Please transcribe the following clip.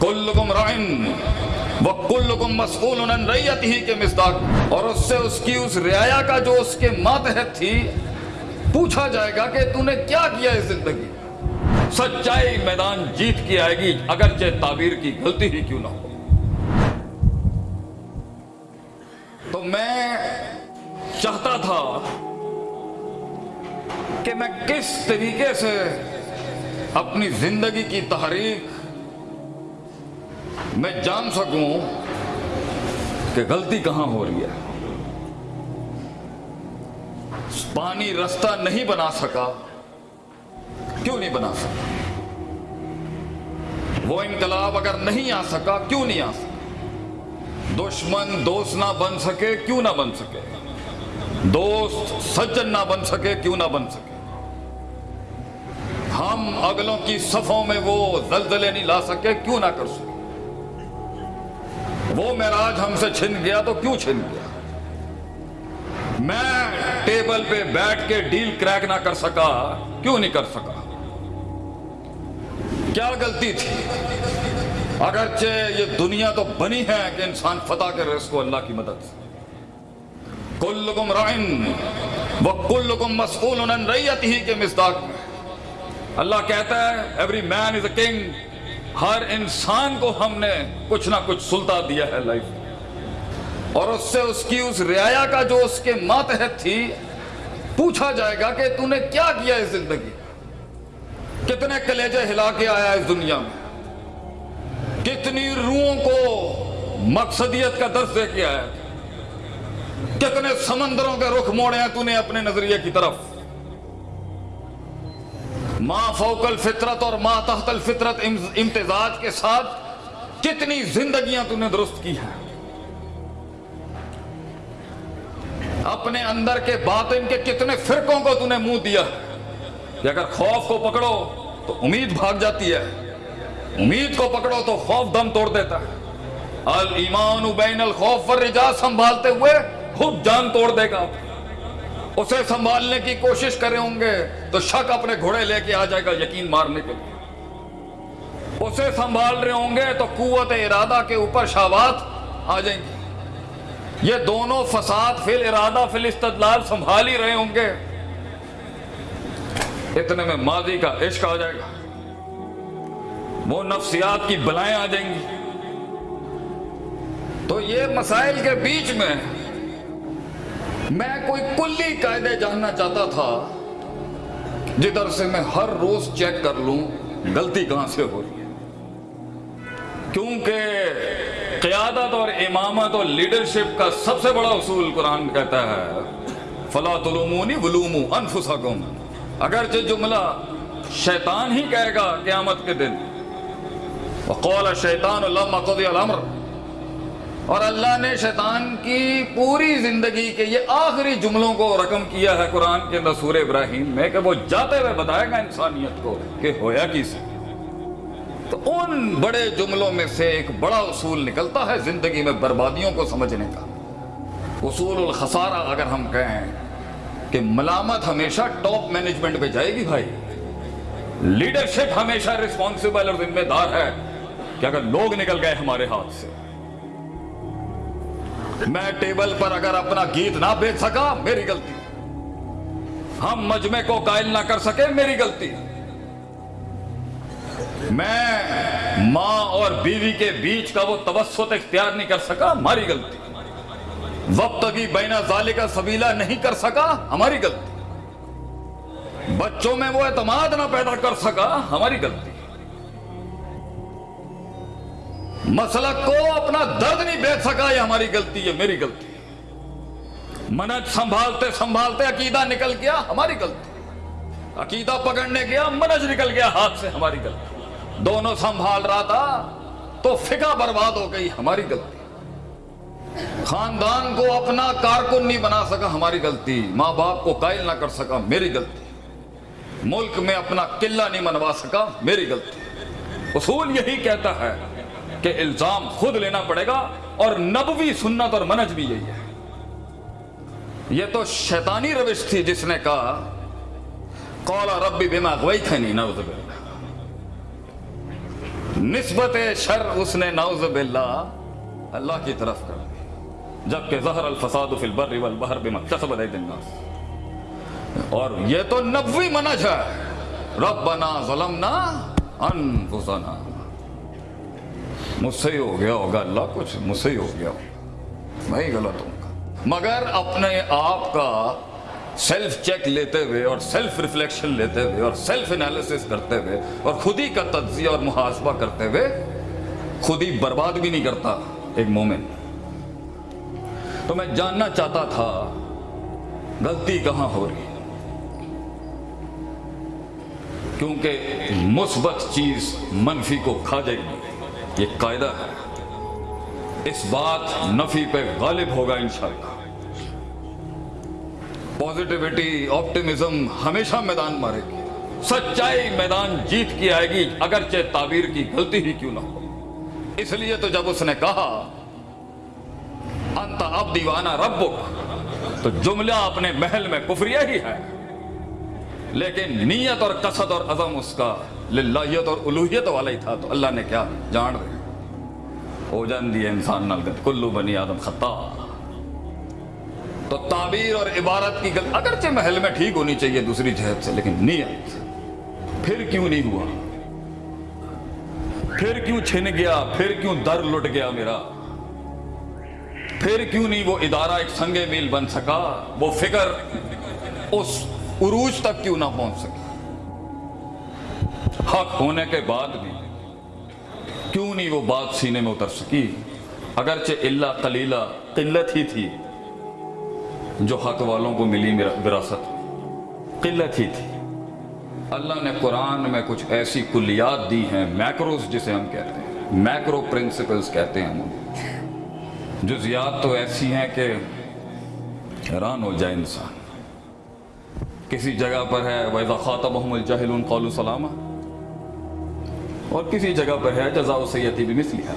کلکم Ryan وہ کلکم مسئول ریت ہی کے مصداق۔ اور اس سے اس کی اس رعایا کا جو اس کے ماتحت تھی، پوچھا جائے گا کہ تو نے کیا کیا اس زندگی؟ سچائی میدان جیت کی آئے گی، اگرچہ تعبیر کی غلطی ہی کیوں نہ ہو۔ تو میں چاہتا تھا کہ میں کس طریقے سے اپنی زندگی کی تحریک میں جان سکوں کہ غلطی کہاں ہو رہی ہے۔ پانی رستہ نہیں بنا سکا۔ کیوں نہیں بنا سکا؟ وہ انقلاب اگر نہیں آ سکا، کیوں نہیں آ سکا؟ دشمن دوست نہ بن سکے، کیوں نہ بن سکے؟ دوست سجن نہ بن سکے، کیوں نہ بن سکے؟ ہم اگلوں کی صفوں میں وہ زلزلے نہیں لا سکے، کیوں نہ کر سکے؟ وہ معراج ہم سے چھن گیا تو کیوں چھن گیا؟ میں ٹیبل پہ بیٹھ کے ڈیل کریک نہ کر سکا، کیوں نہیں کر سکا؟ کیا غلطی تھی؟ اگرچہ یہ دنیا تو بنی ہے کہ انسان فتح کرے اس کو اللہ کی مدد سے۔ کل کلکم رائن وہ کلکم مسئول عن ریت ہی کے مصداق میں۔ اللہ کہتا ہے every man is a king ہر انسان کو ہم نے کچھ نہ کچھ سلطہ دیا ہے لائف میں۔ اور اس سے اس کی اس رعایا کا جو اس کے ماتحت تھی، پوچھا جائے گا کہ تو نے کیا کیا اس زندگی کتنے کلیجے ہلا کے آیا اس دنیا میں؟ کتنی روحوں کو مقصدیت کا درس دے کے آیا؟ کتنے سمندروں کے رخ موڑے ہیں تو نے اپنے نظریے کی طرف؟ ماں فوق الفطرت اور ماں تحت الفطرت امتزاج کے ساتھ کتنی زندگیاں تو نے درست کی ہیں؟ اپنے اندر کے باطن کے کتنے فرقوں کو تو نے منہ دیا کہ اگر خوف کو پکڑو تو امید بھاگ جاتی ہے۔ امید کو پکڑو تو خوف دم توڑ دیتا ہے۔ المان بین الخوف والرجاء سنبھالتے ہوئے خود جان توڑ دے گا اسے سنبھالنے کی کوشش کرے ہوں گے تو شک اپنے گھوڑے لے کے آ جائے گا یقین مارنے کے لیے۔ اسے سنبھال رہے ہوں گے تو قوت ارادہ کے اوپر شہوات آ جائیں گی۔ یہ دونوں فساد فی الارادہ فی الاستدلال سنبھال ہی رہے ہوں گے۔ اتنے میں ماضی کا عشق آ جائے گا۔ وہ نفسیات کی بلائیں آ جائیں گی۔ تو یہ مسائل کے بیچ میں میں کوئی کلی قاعدے جاننا چاہتا تھا، جدھر سے میں ہر روز چیک کر لوں، غلطی کہاں سے ہو رہی ہے؟ کیونکہ قیادت اور امامت اور لیڈرشپ کا سب سے بڑا اصول قرآن کہتا ہے، فلا تلومونی ولومو انفسکم اگرچہ جملہ شیطان ہی کہے گا قیامت کے دن۔ وقال شیطان لما قضی الامر اور اللہ نے شیطان کی پوری زندگی کے یہ آخری جملوں کو رقم کیا ہے قرآن کے اندر ابراہیم میں کہ وہ جاتے ہوئے بتائے گا انسانیت کو کہ ہویا کیسے تو ان بڑے جملوں میں سے ایک بڑا اصول نکلتا ہے زندگی میں بربادیوں کو سمجھنے کا۔ اصول الخسارہ اگر ہم کہیں کہ ملامت ہمیشہ ٹاپ مینجمنٹ پہ جائے گی بھائی۔ لیڈرشپ ہمیشہ رسپانسبل اور ذمہ دار ہے کہ اگر لوگ نکل گئے ہمارے ہاتھ سے۔ میں ٹیبل پر اگر اپنا گیت نہ بیچ سکا، میری غلطی۔ ہم مجمع کو قائل نہ کر سکے، میری غلطی۔ میں ماں اور بیوی کے بیچ کا وہ توسط اختیار نہیں کر سکا ہماری غلطی۔ وقت کی بینا ظالے کا سبیلا نہیں کر سکا، ہماری غلطی۔ بچوں میں وہ اعتماد نہ پیدا کر سکا، ہماری غلطی۔ مسلک کو اپنا درد نہیں بیچ سکا، یہ ہماری غلطی ہے، میری غلطی منج سنبھالتے سنبھالتے عقیدہ نکل گیا، ہماری غلطی عقیدہ پکڑنے گیا منج نکل گیا، ہاتھ سے، ہماری غلطی دونوں سنبھال رہا تھا، تو فقہ برباد ہو گئی، ہماری غلطی خاندان کو اپنا کارکن نہیں بنا سکا، ہماری غلطی ماں باپ کو قائل نہ کر سکا، میری غلطی ملک میں اپنا قلعہ نہیں منوا سکا، میری غلطی اصول یہی کہتا ہے کہ الزام خود لینا پڑے گا اور نبوی سنت اور منج بھی یہی ہے۔ یہ تو شیطانی روش تھی جس نے کہا قولا ربی بما غویتنی نعوذ باللہ۔ نسبت شر اس نے، نعوذ باللہ، اللہ کی طرف کر دی۔ جبکہ زہر الفساد فی البر والبحر بما کسبت ایدی الناس۔ اور یہ تو نبوی منج ہے۔ ربنا ظلمنا انفسنا۔ مجھ سے ہی ہو گیا ہوگا اللہ، کچھ مجھ سے ہی ہو گیا ہوگا۔ میں ہی غلط ہوں۔ گا مگر اپنے آپ کا سیلف چیک لیتے ہوئے اور سیلف ریفلیکشن لیتے ہوئے اور سیلف انالیسس کرتے ہوئے اور خود ہی کا تجزیہ اور محاسبہ کرتے ہوئے خود ہی برباد بھی نہیں کرتا ایک مومن۔ تو میں جاننا چاہتا تھا، غلطی کہاں ہو رہی ہے؟ کیونکہ مثبت چیز منفی کو کھا جائے گی۔ یہ قاعدہ ہے۔ اس بات نفی پہ غالب ہوگا انشاءاللہ۔ پوزیٹیوٹی آپٹیمزم ہمیشہ میدان مارے گی۔ سچائی میدان جیت کی آئے گی، اگرچہ تعبیر کی غلطی ہی کیوں نہ ہو۔ اس لیے تو جب اس نے کہا، انت اب دیوانہ ربک، تو جملہ اپنے محل میں کفریہ ہی ہے۔ لیکن نیت اور قصد اور عزم اس کا للہیت اور الوحیت والا ہی تھا، تو اللہ نے کیا جان رہے ہو جان دیے انسان نلگت کلو بنی آدم خطا تو تعبیر اور عبارت کی گل اگرچہ محل میں ٹھیک ہونی چاہیے دوسری جہت سے، لیکن نیت۔ پھر کیوں نہیں ہوا؟ پھر کیوں چھن گیا؟ پھر کیوں در لٹ گیا میرا؟ پھر کیوں نہیں وہ ادارہ ایک سنگے میل بن سکا؟ وہ فکر اس عروج تک کیوں نہ پہنچ سکی حق ہونے کے بعد بھی کیوں نہیں وہ بات سینے میں اتر سکی؟ اگرچہ اللہ قلیلہ قلت ہی تھی، جو حق والوں کو ملی وراثت، قلت ہی تھی۔ اللہ نے قرآن میں کچھ ایسی کلیات دی ہیں میکروز جسے ہم کہتے ہیں میکرو پرنسپلز کہتے ہیں ہم۔ جزیات تو ایسی ہیں کہ حیران ہو جائے انسان۔ کسی جگہ پر ہے، وَإِذَا خَاطَبَهُمُ الْجَاهِلُونَ قَالُوا سَلَامًا۔ اور کسی جگہ پر ہے جزاؤ سیدھی بھی مس لیا